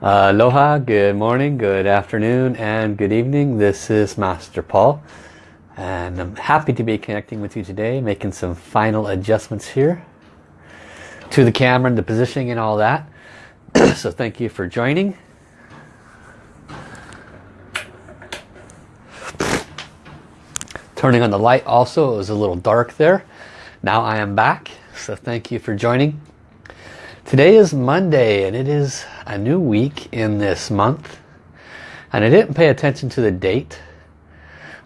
Uh, aloha, good morning, good afternoon, and good evening. This is Master Paul. And I'm happy to be connecting with you today, making some final adjustments here to the camera and the positioning and all that. so thank you for joining. Turning on the light also, it was a little dark there. Now I am back, so thank you for joining. Today is Monday and it is a new week in this month. And I didn't pay attention to the date.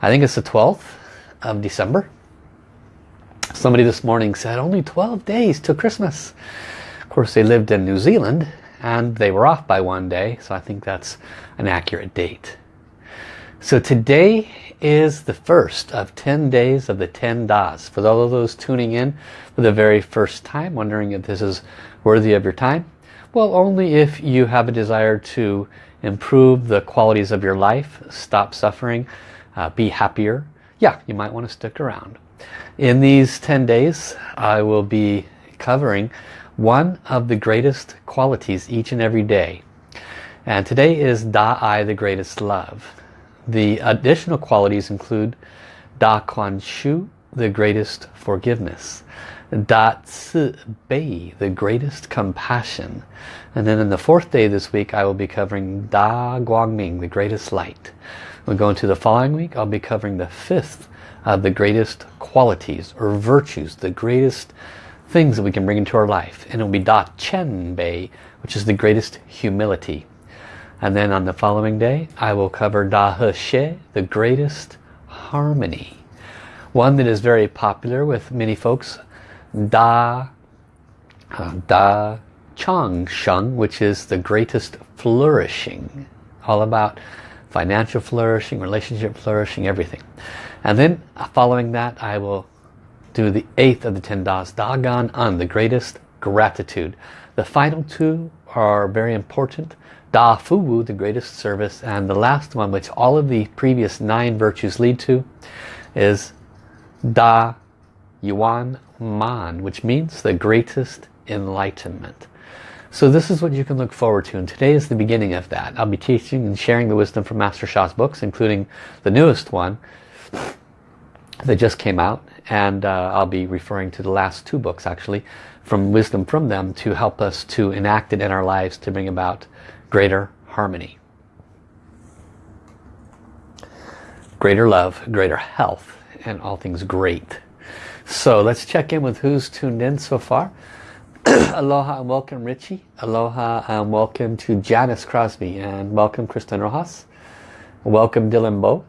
I think it's the 12th of December. Somebody this morning said only 12 days to Christmas. Of course they lived in New Zealand and they were off by one day. So I think that's an accurate date. So today is the first of 10 days of the 10 Das. For all of those tuning in for the very first time, wondering if this is worthy of your time? Well, only if you have a desire to improve the qualities of your life, stop suffering, uh, be happier. Yeah, you might want to stick around. In these 10 days, I will be covering one of the greatest qualities each and every day. And today is Da-I, the greatest love. The additional qualities include Da Kuan Shu, the greatest forgiveness. Da Ci Bei, the greatest compassion. And then in the fourth day this week I will be covering Da Guangming, the greatest light. We'll go into the following week, I'll be covering the fifth of the greatest qualities or virtues, the greatest things that we can bring into our life. And it will be Da Qian Bei, which is the greatest humility. And then on the following day, I will cover Da He Xie, the greatest harmony. One that is very popular with many folks Da, uh, Da Chang Sheng, which is the greatest flourishing. All about financial flourishing, relationship flourishing, everything. And then uh, following that, I will do the eighth of the ten Das, Da Gan En, the greatest gratitude. The final two are very important. Da Fu Wu, the greatest service. And the last one, which all of the previous nine virtues lead to, is Da Yuan Man, which means the greatest enlightenment. So this is what you can look forward to and today is the beginning of that. I'll be teaching and sharing the wisdom from Master Sha's books including the newest one that just came out and uh, I'll be referring to the last two books actually from wisdom from them to help us to enact it in our lives to bring about greater harmony. Greater love, greater health and all things great. So let's check in with who's tuned in so far. Aloha and welcome Richie. Aloha and welcome to Janice Crosby and welcome Kristen Rojas. Welcome Dylan Bo,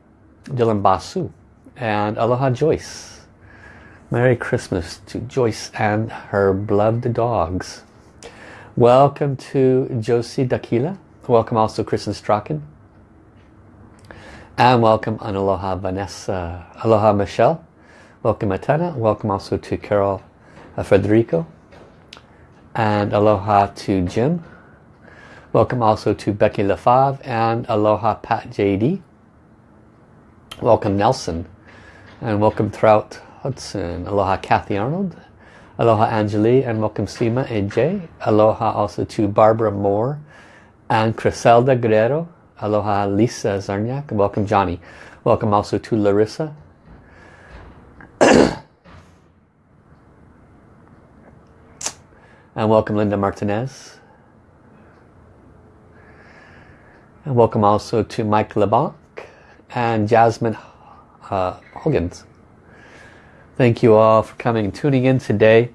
Dylan Basu and Aloha Joyce. Merry Christmas to Joyce and her beloved dogs. Welcome to Josie Dakila. Welcome also Kristen Strachan. And welcome and Aloha Vanessa. Aloha Michelle. Welcome Atana. Welcome also to Carol uh, Federico. And aloha to Jim. Welcome also to Becky Lefave and aloha Pat JD. Welcome Nelson. And welcome Trout Hudson. Aloha Kathy Arnold. Aloha Angelie and welcome Sima AJ. Aloha also to Barbara Moore and Criselda Guerrero. Aloha Lisa Zarniak. Welcome Johnny. Welcome also to Larissa and welcome Linda Martinez. And welcome also to Mike LeBlanc and Jasmine uh, Hoggins. Thank you all for coming and tuning in today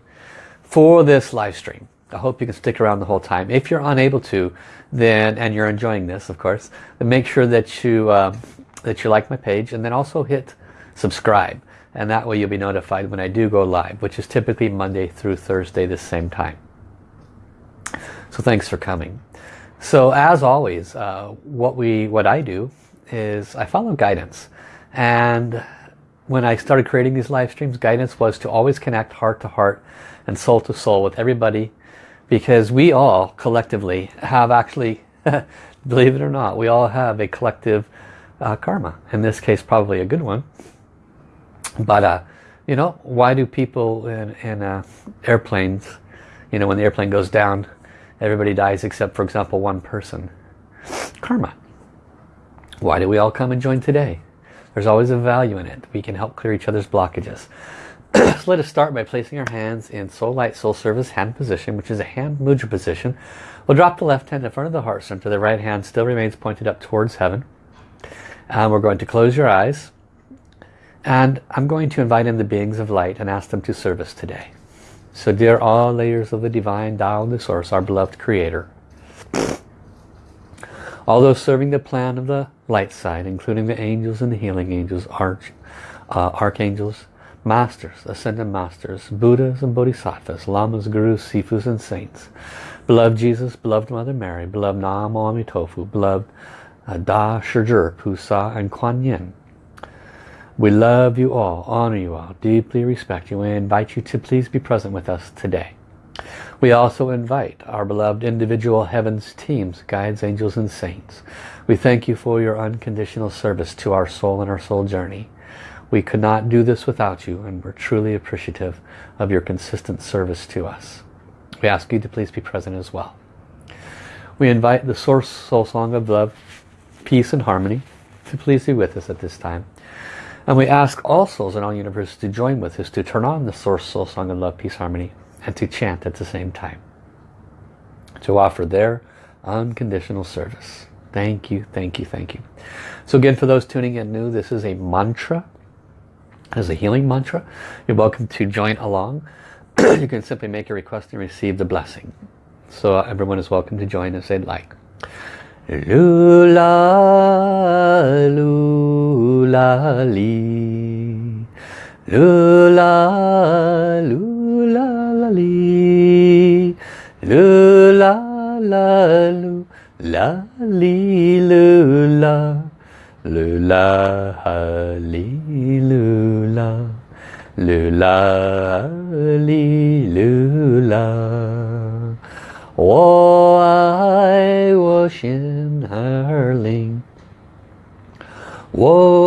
for this live stream. I hope you can stick around the whole time. If you're unable to, then and you're enjoying this, of course, then make sure that you uh, that you like my page and then also hit subscribe. And that way you'll be notified when I do go live, which is typically Monday through Thursday the same time. So thanks for coming. So as always, uh, what we what I do is I follow guidance. And when I started creating these live streams, guidance was to always connect heart to heart and soul to soul with everybody because we all collectively have actually, believe it or not, we all have a collective uh, karma. In this case, probably a good one. But, uh, you know, why do people in, in uh, airplanes, you know, when the airplane goes down, everybody dies except for example one person karma. Why do we all come and join today? There's always a value in it. We can help clear each other's blockages. so let us start by placing our hands in Soul Light Soul Service hand position, which is a hand mudra position. We'll drop the left hand in front of the heart center. The right hand still remains pointed up towards heaven. And we're going to close your eyes. And I'm going to invite in the beings of light and ask them to serve us today. So dear all layers of the divine Tao, the source, our beloved creator, all those serving the plan of the light side, including the angels and the healing angels, arch, uh, archangels, masters, ascended masters, Buddhas and Bodhisattvas, Lamas, Gurus, Sifus and Saints, beloved Jesus, beloved Mother Mary, beloved Namo Amitofu, beloved uh, Da Shizhi, Pusa and Kuan Yin. We love you all, honor you all, deeply respect you, and invite you to please be present with us today. We also invite our beloved individual heavens teams, guides, angels and saints. We thank you for your unconditional service to our soul and our soul journey. We could not do this without you and we're truly appreciative of your consistent service to us. We ask you to please be present as well. We invite the Source Soul Song of Love, Peace and Harmony to please be with us at this time. And we ask all souls in all universes to join with us to turn on the Source Soul Song of Love, Peace, Harmony and to chant at the same time. To offer their unconditional service. Thank you, thank you, thank you. So again, for those tuning in new, this is a mantra. As a healing mantra. You're welcome to join along. you can simply make a request and receive the blessing. So everyone is welcome to join if they'd like. Lula, lula, li. Lula, lula, la li lu la la lu la li lu la lu la ha li lu la lu la li lu la 我爱我心儿灵，我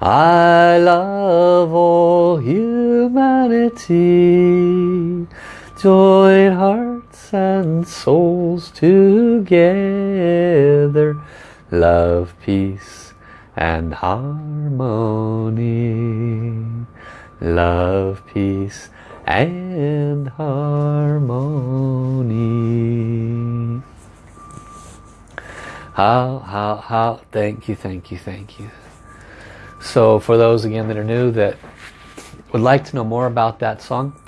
I love all humanity. Join hearts and souls together love peace and harmony love peace and harmony how how how thank you thank you thank you so for those again that are new that would like to know more about that song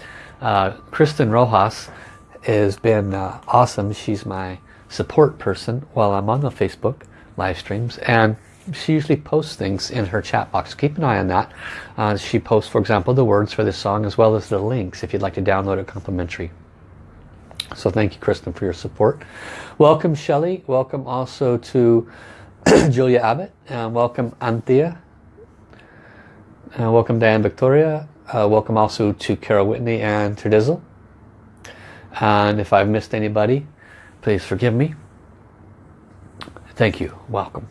uh, Kristen Rojas has been uh, awesome. She's my support person while I'm on the Facebook live streams and she usually posts things in her chat box. Keep an eye on that. Uh, she posts, for example, the words for this song as well as the links if you'd like to download it complimentary. So thank you, Kristen, for your support. Welcome, Shelley. Welcome also to Julia Abbott. And welcome, Anthea. And welcome, Diane Victoria. Uh, welcome also to Carol Whitney and Terdizzle. And if I've missed anybody please forgive me. Thank you. Welcome.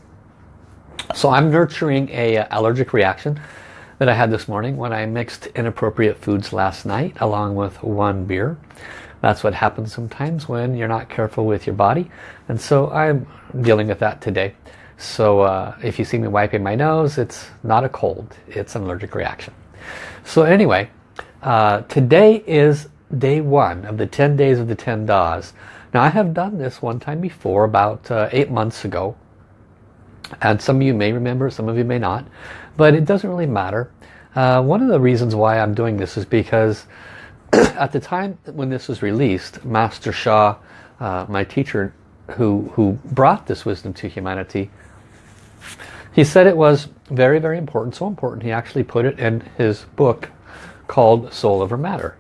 So I'm nurturing a uh, allergic reaction that I had this morning when I mixed inappropriate foods last night along with one beer. That's what happens sometimes when you're not careful with your body. And so I'm dealing with that today so uh, if you see me wiping my nose it's not a cold it's an allergic reaction so anyway uh, today is day one of the 10 days of the 10 Das. Now I have done this one time before about uh, eight months ago and some of you may remember, some of you may not but it doesn't really matter. Uh, one of the reasons why I'm doing this is because at the time when this was released Master Sha, uh, my teacher who, who brought this wisdom to humanity he said it was very very important, so important he actually put it in his book called Soul Over Matter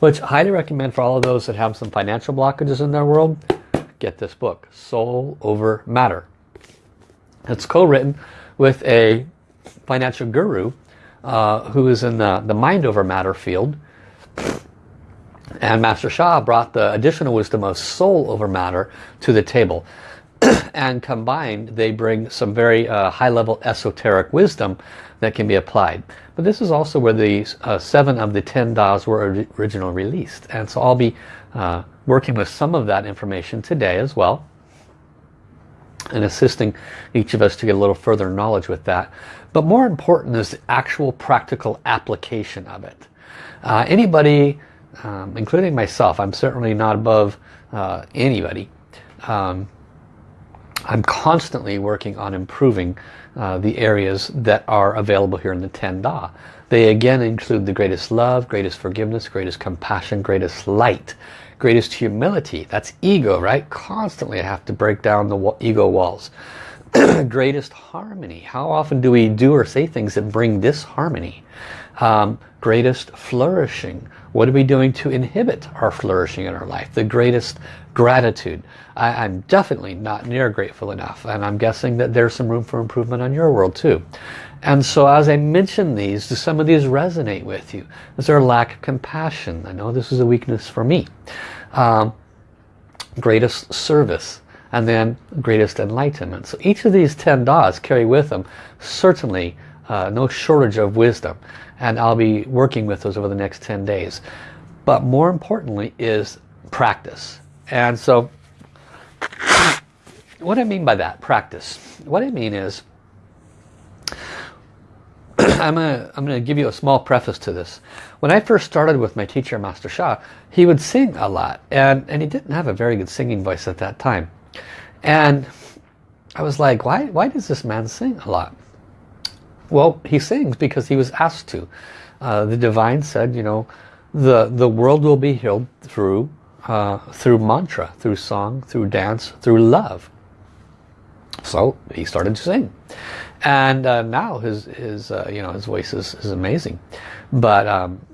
which I highly recommend for all of those that have some financial blockages in their world get this book Soul Over Matter it's co-written with a financial guru uh, who is in the, the mind over matter field. And Master Sha brought the additional wisdom of soul over matter to the table. and combined they bring some very uh, high level esoteric wisdom that can be applied. But this is also where the uh, seven of the ten Das were originally released. And so I'll be uh, working with some of that information today as well. And assisting each of us to get a little further knowledge with that. But more important is the actual practical application of it. Uh, anybody, um, including myself, I'm certainly not above uh, anybody. Um, I'm constantly working on improving uh, the areas that are available here in the Ten Da. They again include the greatest love, greatest forgiveness, greatest compassion, greatest light, greatest humility. That's ego, right? Constantly I have to break down the ego walls. greatest harmony. How often do we do or say things that bring disharmony? Um, greatest flourishing. What are we doing to inhibit our flourishing in our life? The greatest gratitude. I, am definitely not near grateful enough and I'm guessing that there's some room for improvement on your world too. And so as I mention these, do some of these resonate with you? Is there a lack of compassion? I know this is a weakness for me. Um, greatest service and then greatest enlightenment. So each of these 10 das carry with them certainly uh, no shortage of wisdom and I'll be working with those over the next 10 days. But more importantly is practice. And so what I mean by that, practice, what I mean is I'm gonna, I'm to give you a small preface to this. When I first started with my teacher, Master Sha, he would sing a lot. And, and he didn't have a very good singing voice at that time. And I was like, why, why does this man sing a lot? Well, he sings because he was asked to. Uh, the divine said, you know, the, the world will be healed through, uh, through mantra, through song, through dance, through love. So he started to sing. And uh, now his, his, uh, you know, his voice is, is amazing. But um,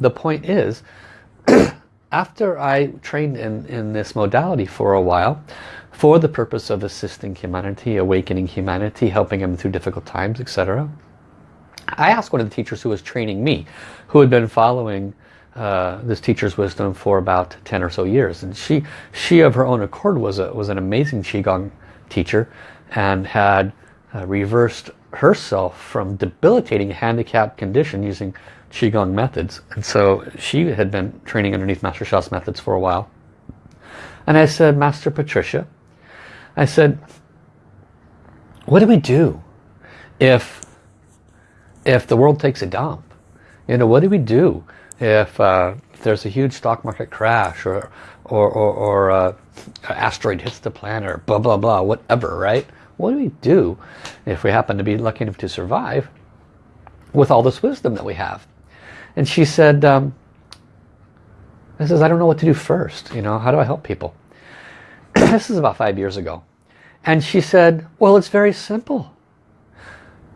the point is, after I trained in, in this modality for a while, for the purpose of assisting humanity, awakening humanity, helping them through difficult times, etc. I asked one of the teachers who was training me, who had been following uh, this teacher's wisdom for about 10 or so years. And she, she of her own accord was, a, was an amazing Qigong teacher and had uh, reversed herself from debilitating handicap condition using Qigong methods. And so she had been training underneath Master Sha's methods for a while. And I said, Master Patricia, I said, what do we do if if the world takes a dump? You know, what do we do if, uh, if there's a huge stock market crash or or, or, or uh, an asteroid hits the planet or blah blah blah whatever right? What do we do if we happen to be lucky enough to survive with all this wisdom that we have? And she said um, I says I don't know what to do first you know? How do I help people this is about five years ago. And she said, well, it's very simple.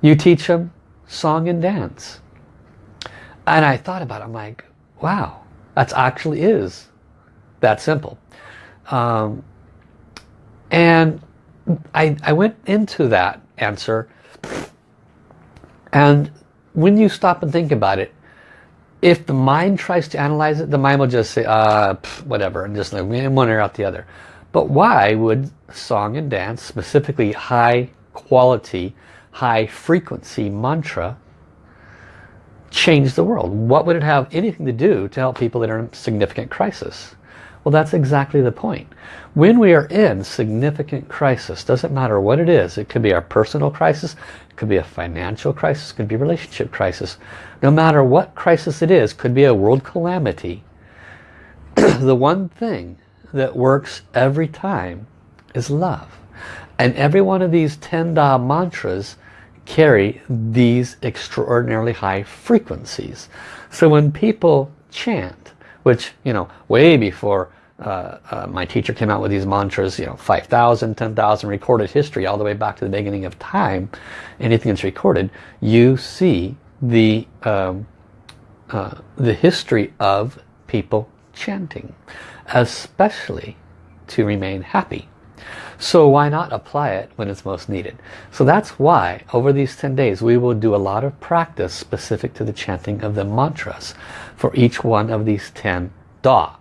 You teach them song and dance. And I thought about it. I'm like, wow, that actually is that simple. Um, and I, I went into that answer. And when you stop and think about it, if the mind tries to analyze it, the mind will just say, uh, pff, whatever, and just like one ear out the other. But why would song and dance, specifically high quality, high frequency mantra, change the world? What would it have anything to do to help people that are in significant crisis? Well, that's exactly the point. When we are in significant crisis, doesn't matter what it is, it could be our personal crisis, it could be a financial crisis, it could be a relationship crisis. No matter what crisis it is, could be a world calamity. the one thing that works every time is love. And every one of these 10 Da mantras carry these extraordinarily high frequencies. So when people chant, which, you know, way before uh, uh, my teacher came out with these mantras, you know, 5,000, 10,000 recorded history all the way back to the beginning of time, anything that's recorded, you see the, um, uh, the history of people chanting especially to remain happy. So why not apply it when it's most needed? So that's why over these 10 days we will do a lot of practice specific to the chanting of the mantras for each one of these 10 Da.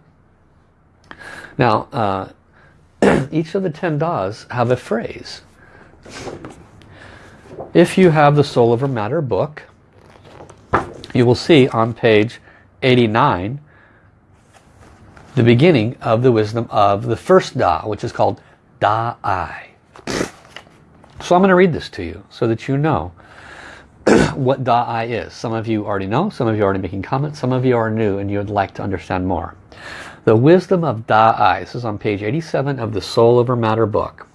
Now, uh, each of the 10 Das have a phrase. If you have the Soul Over Matter book, you will see on page 89 the beginning of the wisdom of the first Da, which is called Da-I. So I'm going to read this to you so that you know what Da-I is. Some of you already know, some of you are already making comments, some of you are new and you would like to understand more. The wisdom of Da-I, this is on page 87 of the Soul Over Matter book.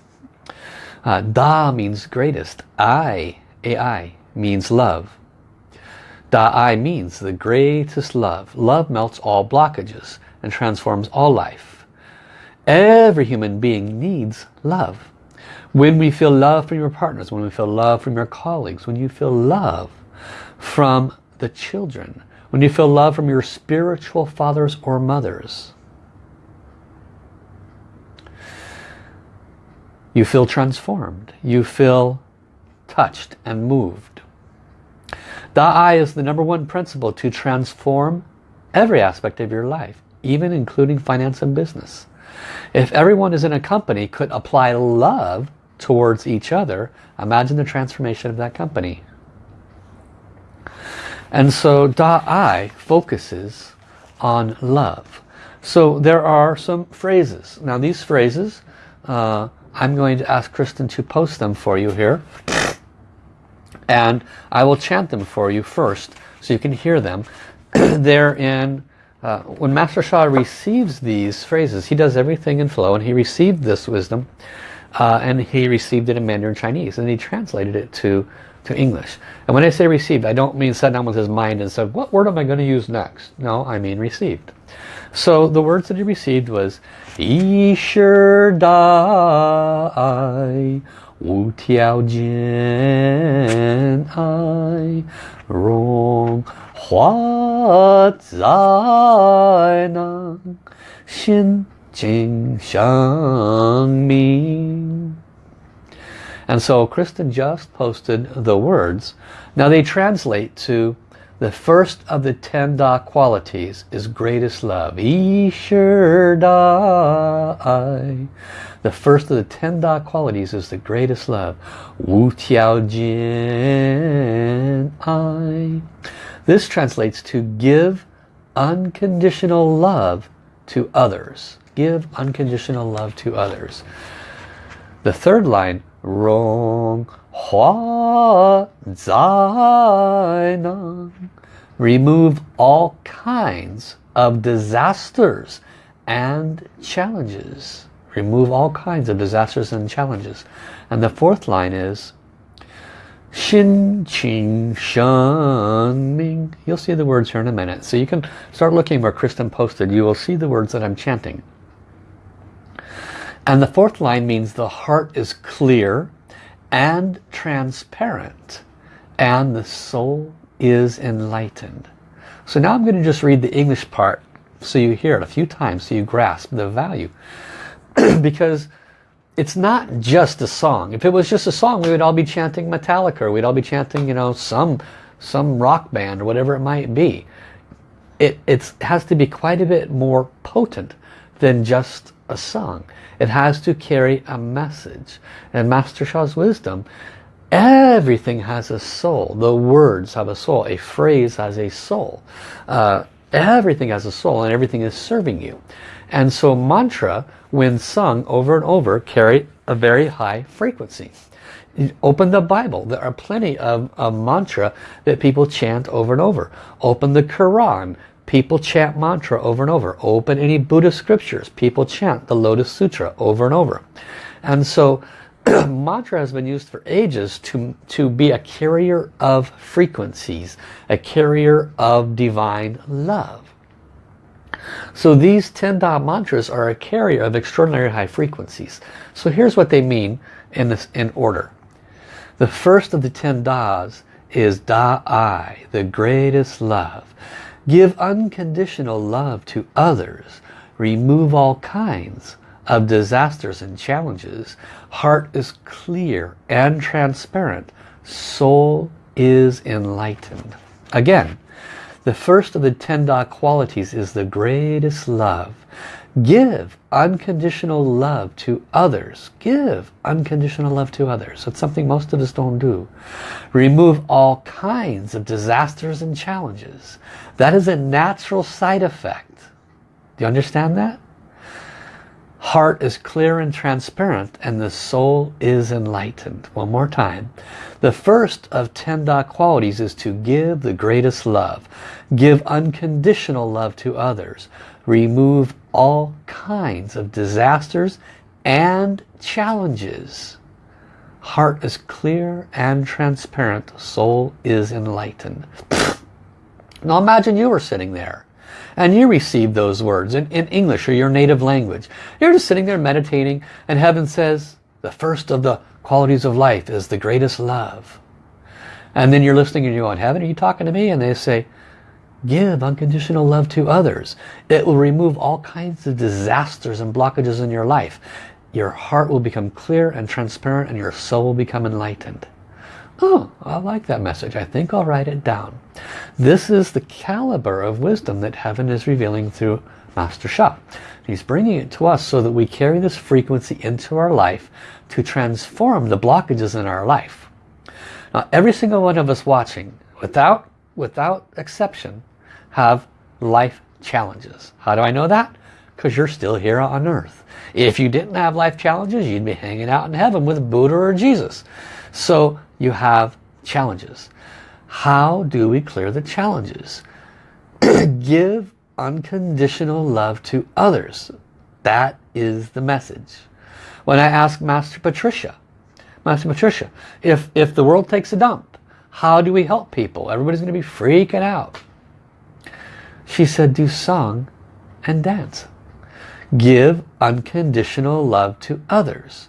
Uh, da means greatest, I, A-I, means love. Da-I means the greatest love. Love melts all blockages and transforms all life. Every human being needs love. When we feel love from your partners, when we feel love from your colleagues, when you feel love from the children, when you feel love from your spiritual fathers or mothers, you feel transformed. You feel touched and moved. Da-I is the number one principle to transform every aspect of your life, even including finance and business. If everyone is in a company could apply love towards each other, imagine the transformation of that company. And so Da-I focuses on love. So there are some phrases. Now these phrases, uh, I'm going to ask Kristen to post them for you here. And I will chant them for you first so you can hear them. They're in, uh, when Master Sha receives these phrases, he does everything in flow and he received this wisdom uh, and he received it in Mandarin Chinese and he translated it to to English. And when I say received I don't mean sat down with his mind and said what word am I going to use next? No I mean received. So the words that he received was Yi Shi Dai Wu Tiao Jian Ai Rong Hua Zai Nan Xin Qing Shen Ming. And so Kristen just posted the words. Now they translate to the first of the ten Da qualities is greatest love. Yi Shi Dai. The first of the ten Da qualities is the greatest love. Wu Tiao Jian Ai. This translates to give unconditional love to others give unconditional love to others. The third line, Rong Hua Zai Nan. Remove all kinds of disasters and challenges. Remove all kinds of disasters and challenges. And the fourth line is Xin Qing Shen Ming. You'll see the words here in a minute. So you can start looking where Kristen posted. You will see the words that I'm chanting. And the fourth line means the heart is clear and transparent and the soul is enlightened. So now I'm going to just read the English part so you hear it a few times so you grasp the value. because it's not just a song. If it was just a song, we would all be chanting Metallica or we'd all be chanting, you know, some some rock band or whatever it might be. It it's, has to be quite a bit more potent than just a song. It has to carry a message. And Master Sha's wisdom, everything has a soul. The words have a soul. A phrase has a soul. Uh, everything has a soul and everything is serving you. And so mantra, when sung over and over, carry a very high frequency. Open the Bible. There are plenty of, of mantra that people chant over and over. Open the Quran. People chant mantra over and over. Open any Buddhist scriptures. People chant the Lotus Sutra over and over. And so mantra has been used for ages to, to be a carrier of frequencies, a carrier of divine love. So these 10 Da mantras are a carrier of extraordinary high frequencies. So here's what they mean in, this, in order. The first of the 10 Das is Da-I, the greatest love. Give unconditional love to others. Remove all kinds of disasters and challenges. Heart is clear and transparent. Soul is enlightened. Again, the first of the ten Da qualities is the greatest love. Give unconditional love to others. Give unconditional love to others. It's something most of us don't do. Remove all kinds of disasters and challenges. That is a natural side effect. Do you understand that? Heart is clear and transparent and the soul is enlightened. One more time. The first of ten Da qualities is to give the greatest love. Give unconditional love to others. Remove all kinds of disasters and challenges. Heart is clear and transparent. Soul is enlightened. now imagine you were sitting there and you receive those words in, in English or your native language. You're just sitting there meditating and heaven says the first of the qualities of life is the greatest love. And then you're listening and you're going, heaven, are you talking to me? And they say, Give unconditional love to others. It will remove all kinds of disasters and blockages in your life. Your heart will become clear and transparent and your soul will become enlightened. Oh, I like that message. I think I'll write it down. This is the caliber of wisdom that heaven is revealing through Master Sha. He's bringing it to us so that we carry this frequency into our life to transform the blockages in our life. Now, every single one of us watching, without, without exception, have life challenges. How do I know that? Because you're still here on earth. If you didn't have life challenges, you'd be hanging out in heaven with Buddha or Jesus. So you have challenges. How do we clear the challenges? Give unconditional love to others. That is the message. When I ask Master Patricia, Master Patricia, if, if the world takes a dump, how do we help people? Everybody's going to be freaking out. She said, do song and dance. Give unconditional love to others.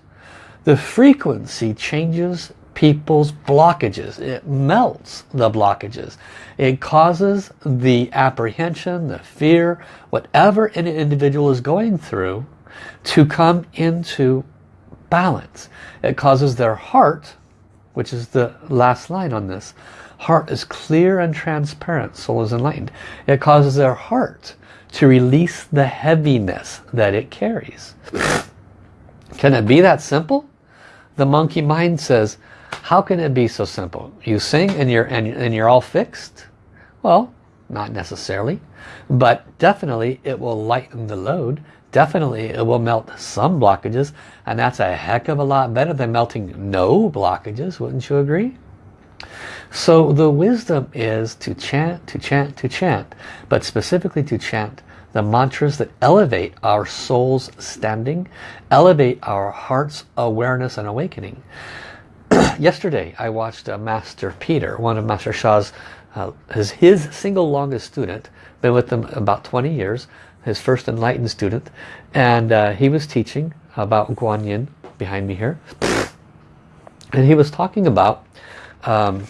The frequency changes people's blockages. It melts the blockages. It causes the apprehension, the fear, whatever an individual is going through to come into balance. It causes their heart, which is the last line on this, Heart is clear and transparent. Soul is enlightened. It causes their heart to release the heaviness that it carries. Can it be that simple? The monkey mind says, how can it be so simple? You sing and you're, and, and you're all fixed? Well, not necessarily. But definitely it will lighten the load. Definitely it will melt some blockages. And that's a heck of a lot better than melting no blockages. Wouldn't you agree? So the wisdom is to chant, to chant, to chant, but specifically to chant the mantras that elevate our soul's standing, elevate our heart's awareness and awakening. Yesterday I watched uh, Master Peter, one of Master Sha's, uh, his, his single longest student, been with him about 20 years, his first enlightened student, and uh, he was teaching about Guanyin behind me here. And he was talking about um,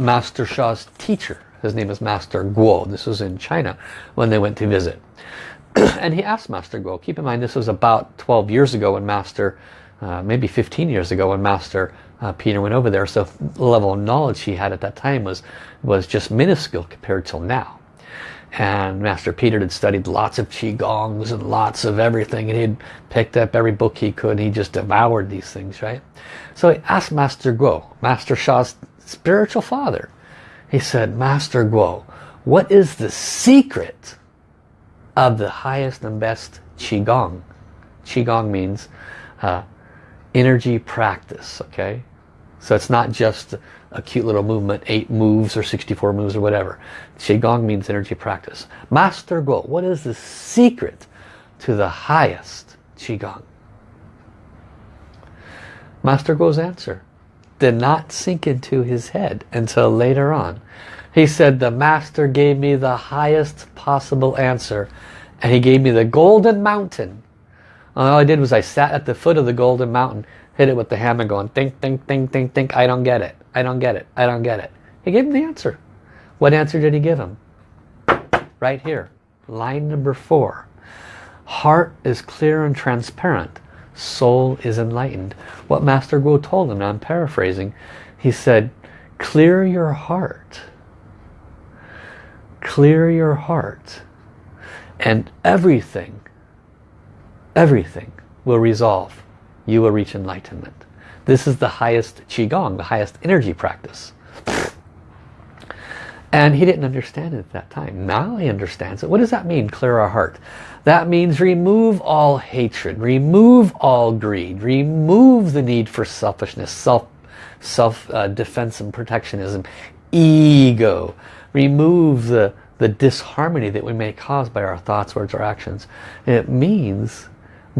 Master Sha's teacher. His name is Master Guo. This was in China when they went to visit. and he asked Master Guo, keep in mind this was about 12 years ago when Master, uh, maybe 15 years ago when Master uh, Peter went over there. So the level of knowledge he had at that time was, was just minuscule compared till now. And Master Peter had studied lots of Qigongs and lots of everything. And he'd picked up every book he could. he just devoured these things, right? So he asked Master Guo, Master Sha's spiritual father. He said, Master Guo, what is the secret of the highest and best Qigong? Qigong means uh, energy practice, okay? So it's not just a cute little movement, eight moves or 64 moves or whatever. Qigong means energy practice. Master Guo, what is the secret to the highest Qigong? Master Guo's answer, did not sink into his head until later on. He said, the master gave me the highest possible answer and he gave me the golden mountain. All I did was I sat at the foot of the golden mountain, hit it with the hammer going, think, think, think, think, think, I don't get it, I don't get it, I don't get it. He gave him the answer. What answer did he give him? Right here, line number four. Heart is clear and transparent. Soul is enlightened. What Master Guo told him, I'm paraphrasing, he said, clear your heart. Clear your heart. And everything, everything will resolve. You will reach enlightenment. This is the highest Qigong, the highest energy practice. And he didn't understand it at that time. Now he understands it. What does that mean, clear our heart? That means remove all hatred, remove all greed, remove the need for selfishness, self, self uh, defense and protectionism, ego. Remove the, the disharmony that we may cause by our thoughts, words, or actions. It means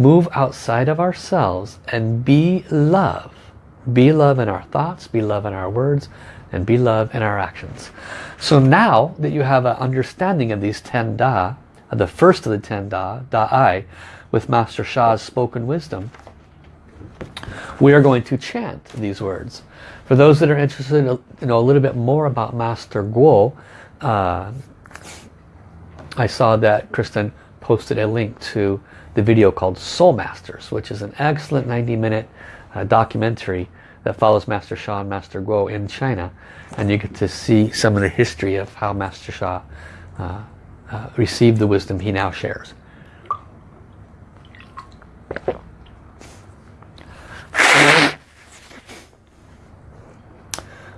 move outside of ourselves and be love. Be love in our thoughts, be love in our words, and be love in our actions. So now that you have an understanding of these 10 Da, the first of the 10 Da, Da-I, with Master Sha's spoken wisdom, we are going to chant these words. For those that are interested in know a little bit more about Master Guo, uh, I saw that Kristen posted a link to the video called Soul Masters, which is an excellent 90 minute uh, documentary that follows Master Sha and Master Guo in China. And you get to see some of the history of how Master Sha uh, uh, received the wisdom he now shares.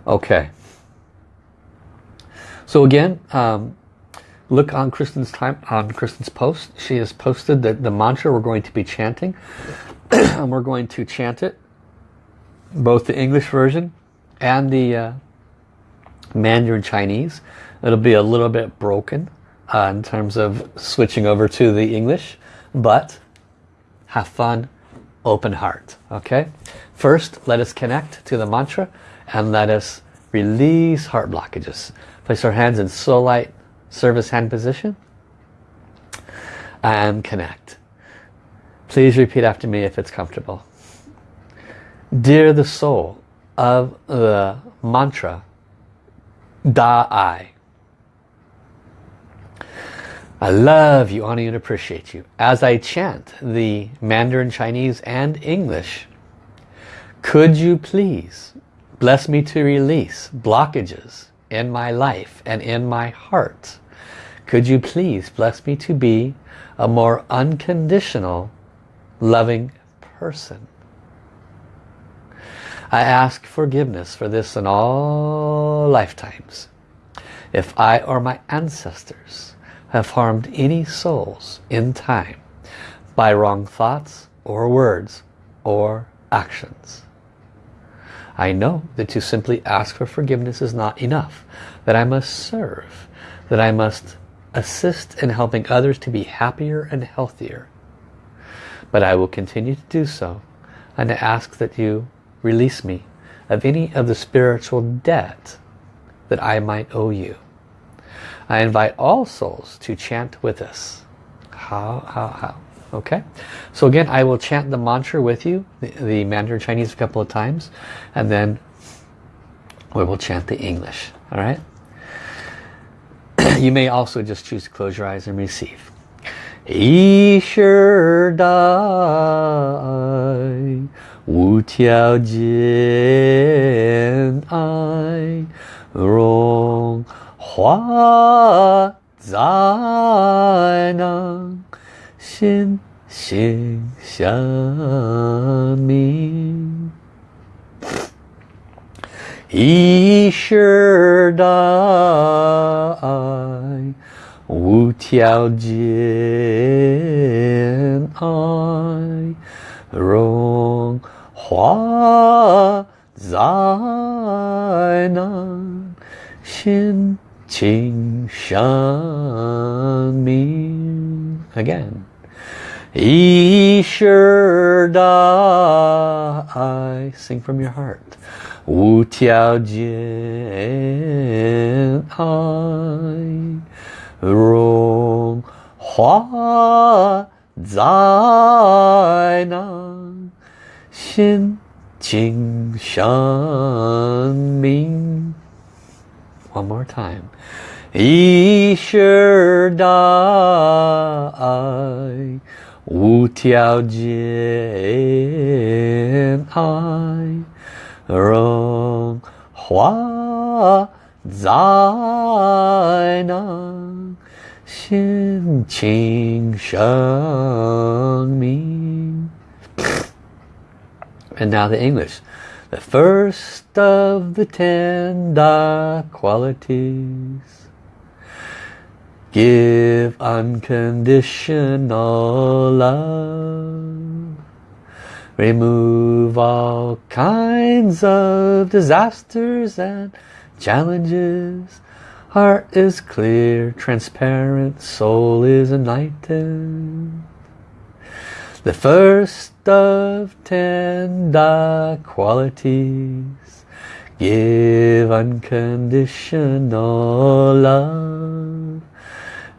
Okay. So again, um, look on Kristen's time on Kristen's post. She has posted the, the mantra we're going to be chanting. and we're going to chant it both the English version and the uh, Mandarin Chinese. It'll be a little bit broken uh, in terms of switching over to the English, but have fun, open heart. Okay. First, let us connect to the mantra and let us release heart blockages. Place our hands in soul light service hand position and connect. Please repeat after me if it's comfortable. Dear the soul of the mantra Da-I. I love you, honor you, and appreciate you. As I chant the Mandarin Chinese and English, could you please bless me to release blockages in my life and in my heart? Could you please bless me to be a more unconditional, loving person? I ask forgiveness for this in all lifetimes. If I or my ancestors have harmed any souls in time by wrong thoughts or words or actions. I know that to simply ask for forgiveness is not enough, that I must serve, that I must assist in helping others to be happier and healthier. But I will continue to do so and to ask that you release me of any of the spiritual debt that I might owe you. I invite all souls to chant with us. How, how, how. Okay, so again, I will chant the mantra with you, the, the Mandarin Chinese a couple of times, and then we will chant the English. All right. you may also just choose to close your eyes and receive. Isher Dai Wu Tiao Rong Hua Xin Xin Xiang Ming he sure die. Wu Tiao Jin I Rong Hua Zai Nan Xin Qing Shan Min Again Yi Sure Die Sing from your heart 无条件爱融化在那心境上明。One more time. 一世大爱，无条件爱，荣华在囊，心清生明。And now the English. The first of the ten Da qualities. Give unconditional love. Remove all kinds of disasters and challenges. Heart is clear, transparent, soul is enlightened. The first of ten Da qualities. Give unconditional love.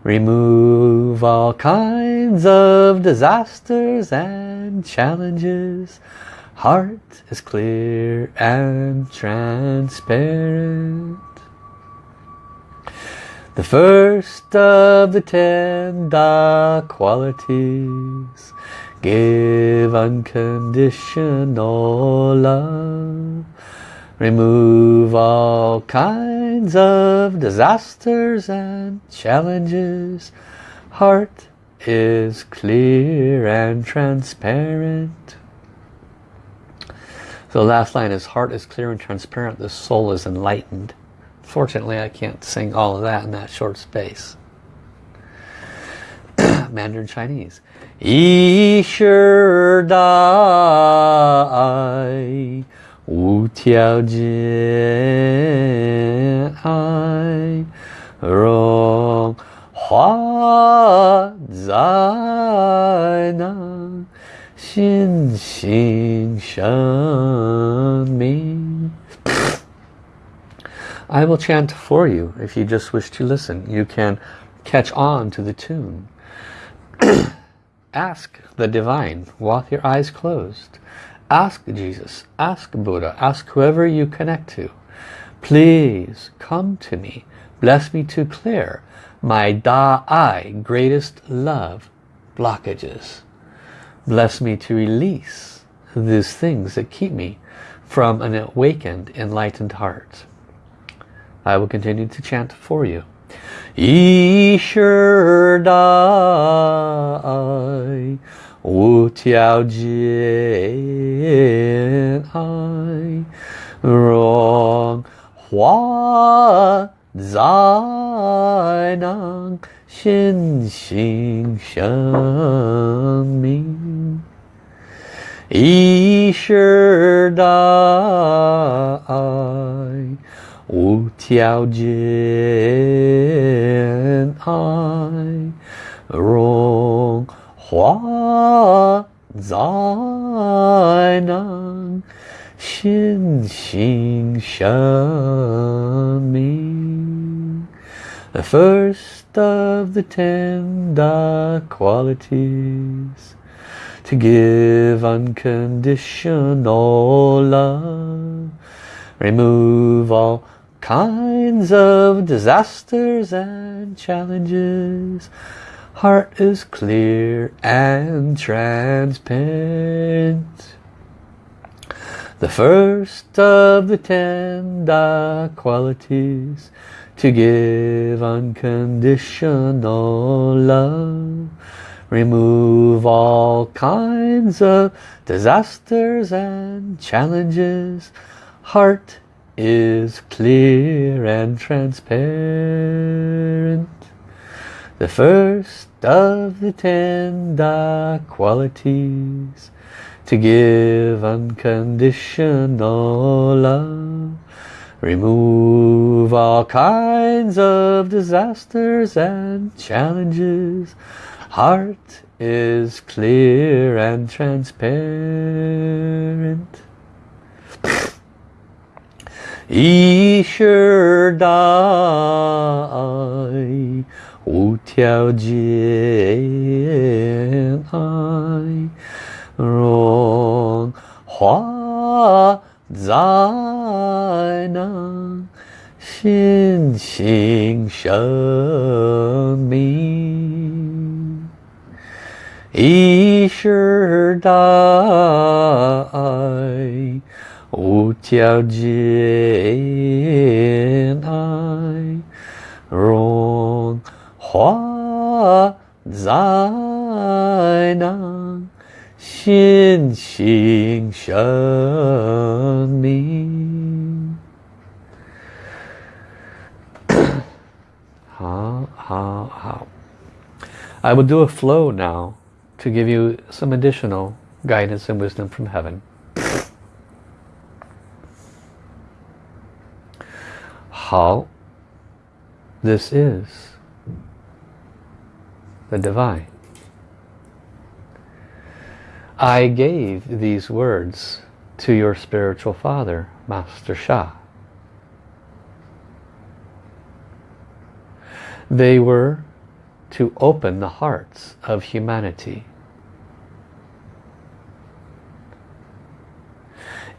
Remove all kinds of disasters and challenges. Heart is clear and transparent. The first of the ten Da qualities. Give unconditional love. Remove all kinds of disasters and challenges. Heart is clear and transparent. So the last line is heart is clear and transparent, the soul is enlightened. Fortunately, I can't sing all of that in that short space. Mandarin Chinese. Yishir Dai Wu Tiao Jian Ai Ro 爱，荣华在那心性生命。I will chant for you if you just wish to listen. You can catch on to the tune. ask the divine with your eyes closed. Ask Jesus, ask Buddha, ask whoever you connect to. Please come to me. Bless me to clear my Da Ai, greatest love, blockages. Bless me to release these things that keep me from an awakened, enlightened heart. I will continue to chant for you. Yishur Dai Wu Tiao Jian Ai Rong Hua 在那心心相印，一世爱无条件爱融化在那心心相印。The first of the ten Da qualities to give unconditional love remove all kinds of disasters and challenges heart is clear and transparent. The first of the ten Da qualities to give unconditional love. Remove all kinds of disasters and challenges. Heart is clear and transparent. The first of the ten Da qualities to give unconditional love Remove all kinds of disasters and challenges. Heart is clear and transparent. Isher Dai Wu Ai Rong Hua 在那心性生命，一时代无条件爱融化在。在那 心性生命。好好好。I will do a flow now to give you some additional guidance and wisdom from heaven. How this is the divine. I gave these words to your spiritual father, Master Sha. They were to open the hearts of humanity.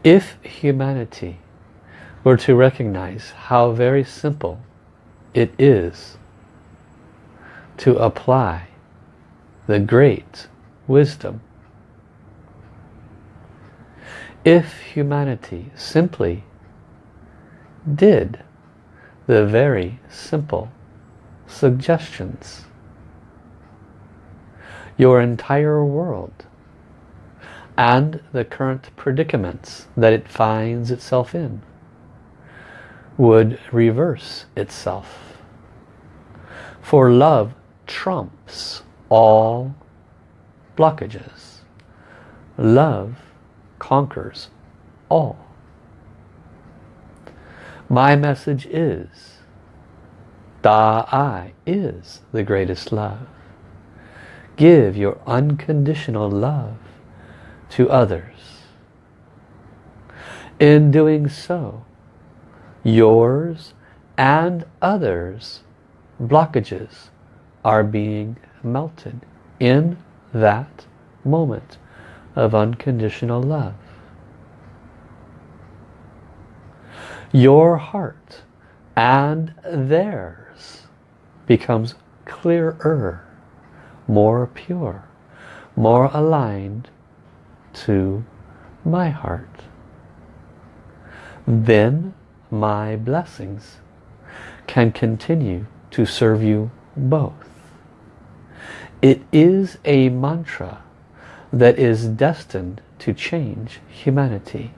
If humanity were to recognize how very simple it is to apply the great wisdom. If humanity simply did the very simple suggestions, your entire world and the current predicaments that it finds itself in would reverse itself. For love trumps all blockages. Love conquers all. My message is Da Ai is the greatest love. Give your unconditional love to others. In doing so, yours and others blockages are being melted in that moment of unconditional love. Your heart and theirs becomes clearer, more pure, more aligned to my heart. Then my blessings can continue to serve you both. It is a mantra that is destined to change humanity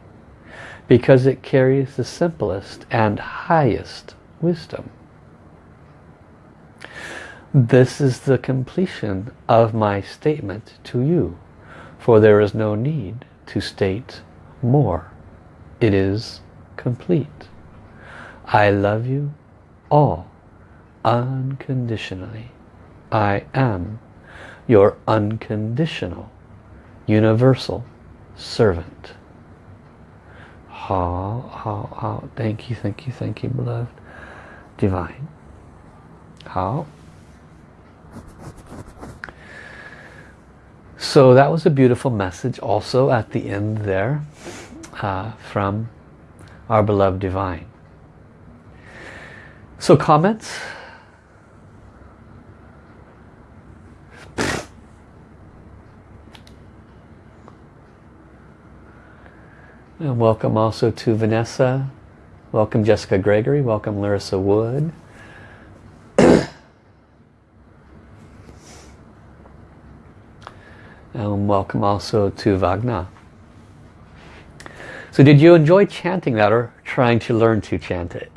because it carries the simplest and highest wisdom. This is the completion of my statement to you, for there is no need to state more. It is complete. I love you all unconditionally. I am your unconditional universal servant. How, how, how. Thank you, thank you, thank you, beloved. Divine. How? So that was a beautiful message also at the end there uh, from our beloved divine. So comments? And welcome also to Vanessa. Welcome Jessica Gregory. Welcome Larissa Wood. and um, welcome also to Vagna. So did you enjoy chanting that or trying to learn to chant it?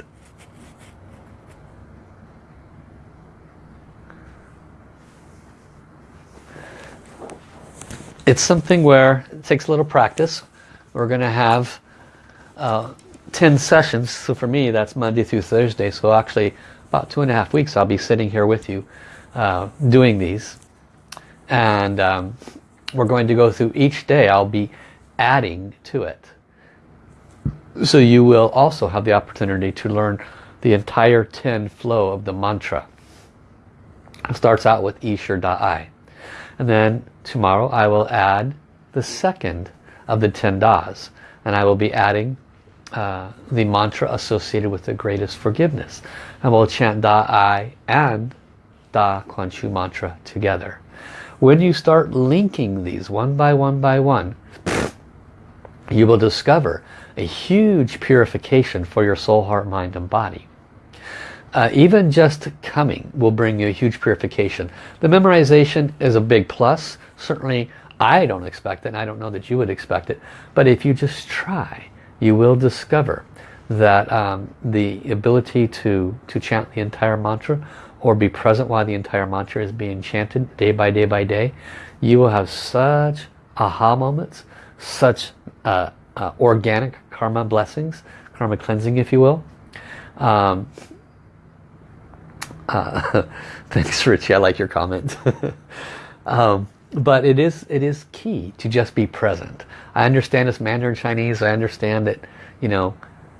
It's something where it takes a little practice. We're going to have uh, 10 sessions. So for me, that's Monday through Thursday. So actually, about two and a half weeks, I'll be sitting here with you uh, doing these. And um, we're going to go through each day. I'll be adding to it. So you will also have the opportunity to learn the entire 10 flow of the mantra. It starts out with Ishur Da'ai. And then tomorrow I will add the second of the 10 Das. And I will be adding uh, the mantra associated with the greatest forgiveness. And we'll chant Da Ai and Da Kuan Shu mantra together. When you start linking these one by one by one, you will discover a huge purification for your soul, heart, mind and body. Uh, even just coming will bring you a huge purification. The memorization is a big plus. Certainly I don't expect it and I don't know that you would expect it. But if you just try, you will discover that um, the ability to, to chant the entire mantra or be present while the entire mantra is being chanted day by day by day, you will have such aha moments, such uh, uh, organic karma blessings, karma cleansing if you will. Um, uh, thanks Richie, I like your comment. um, but it is it is key to just be present. I understand it's Mandarin Chinese, I understand that you know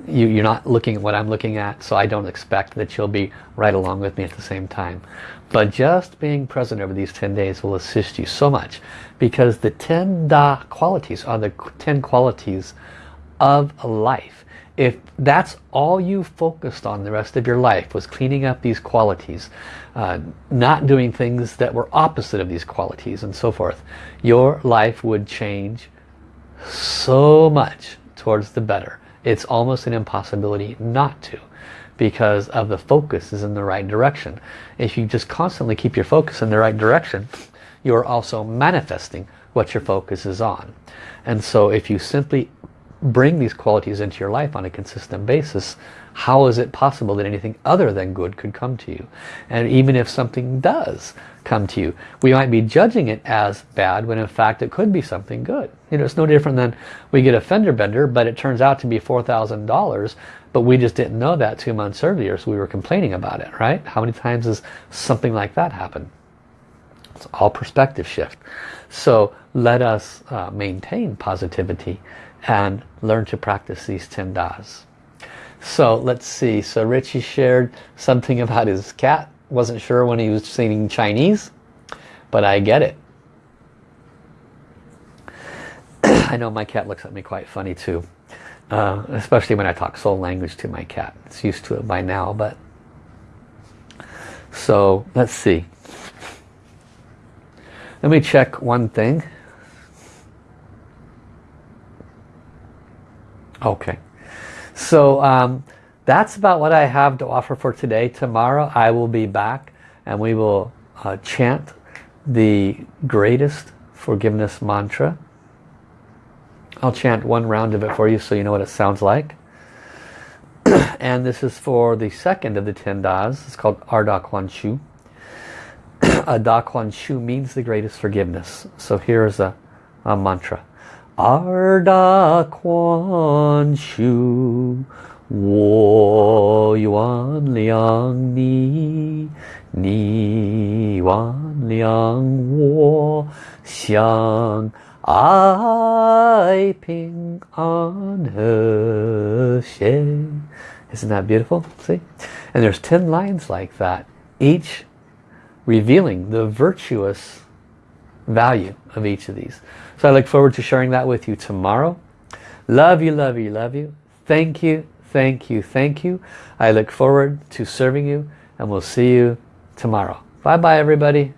you, you're not looking at what I'm looking at so I don't expect that you'll be right along with me at the same time. But just being present over these 10 days will assist you so much because the 10 Da qualities are the 10 qualities of life if that's all you focused on the rest of your life was cleaning up these qualities uh, not doing things that were opposite of these qualities and so forth your life would change so much towards the better it's almost an impossibility not to because of the focus is in the right direction. If you just constantly keep your focus in the right direction, you're also manifesting what your focus is on. And so if you simply bring these qualities into your life on a consistent basis, how is it possible that anything other than good could come to you? And even if something does come to you, we might be judging it as bad when in fact it could be something good. You know, it's no different than we get a fender bender, but it turns out to be $4,000, but we just didn't know that two months earlier, so we were complaining about it, right? How many times has something like that happened? It's all perspective shift. So let us uh, maintain positivity and learn to practice these 10 das. So let's see. So Richie shared something about his cat. Wasn't sure when he was singing Chinese, but I get it. I know my cat looks at me quite funny too. Uh, especially when I talk soul language to my cat. It's used to it by now, but... So, let's see. Let me check one thing. Okay. So um, that's about what I have to offer for today. Tomorrow I will be back and we will uh, chant the greatest forgiveness mantra. I'll chant one round of it for you so you know what it sounds like. and this is for the second of the ten das. It's called Arda Kuan Shu. a Da Kuan Shu means the greatest forgiveness. So here's a, a mantra. Arda Quan Shu Wo Yuan Liang Ni Ni Yuan Liang Wo Xiang Ai Ping An He Xie Isn't that beautiful? See? And there's 10 lines like that, each revealing the virtuous value of each of these. So I look forward to sharing that with you tomorrow. Love you, love you, love you. Thank you, thank you, thank you. I look forward to serving you and we'll see you tomorrow. Bye-bye, everybody.